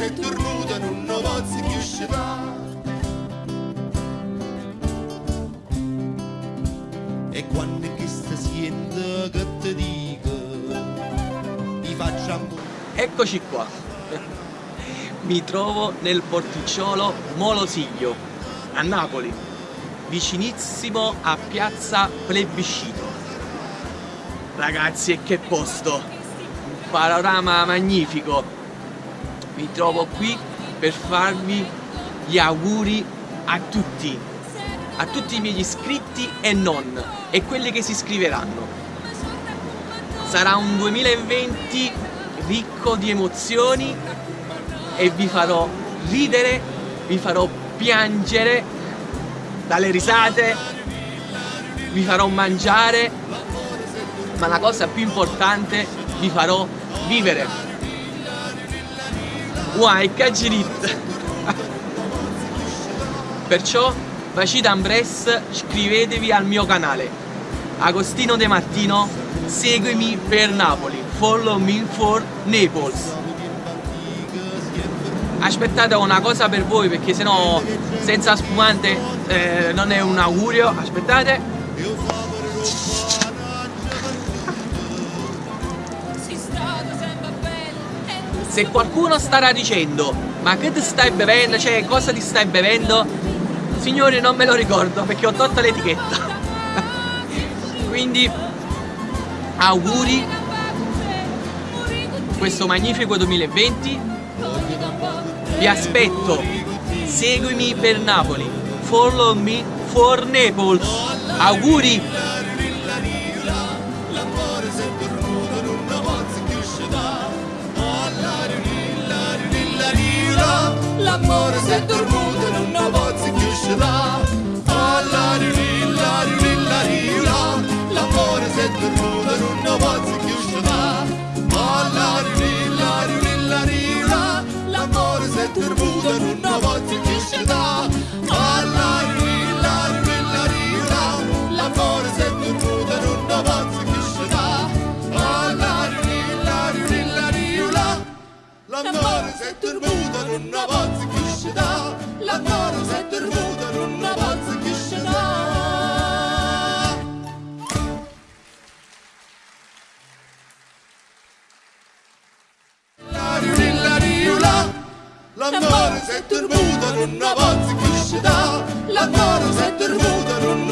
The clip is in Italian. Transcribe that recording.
si è dormuta non ne posso più uscire E quando che sta siendo che ti dico Ti facciamo Eccoci qua. Mi trovo nel porticciolo Molosiglio, a Napoli, vicinissimo a piazza Plebiscito. Ragazzi, e che posto! Un panorama magnifico. Mi trovo qui per farvi gli auguri a tutti, a tutti i miei iscritti e non, e quelli che si iscriveranno. Sarà un 2020 ricco di emozioni e vi farò ridere, vi farò piangere dalle risate, vi farò mangiare, ma la cosa più importante vi farò vivere. Uai, cagirit! Perciò, Vacita Ambres, iscrivetevi al mio canale. Agostino De Martino, seguimi per Napoli. Follow me for Naples. Aspettate una cosa per voi perché sennò senza spumante eh, non è un augurio. Aspettate. Se qualcuno starà dicendo ma che ti stai bevendo, cioè cosa ti stai bevendo, signori non me lo ricordo perché ho tolto l'etichetta. Quindi auguri. Questo magnifico 2020 vi aspetto. Seguimi per Napoli. Follow me for Naples. Auguri L'amore si è L'amore si è dormuto non ne posso più uscire L'amore si è dormuto non ne